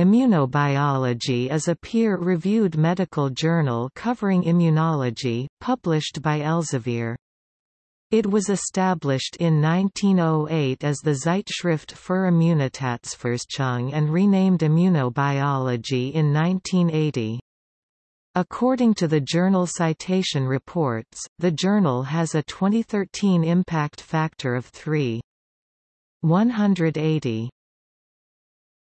Immunobiology is a peer-reviewed medical journal covering immunology, published by Elsevier. It was established in 1908 as the Zeitschrift für Immunitätsforschung and renamed Immunobiology in 1980. According to the journal Citation Reports, the journal has a 2013 impact factor of 3. 180.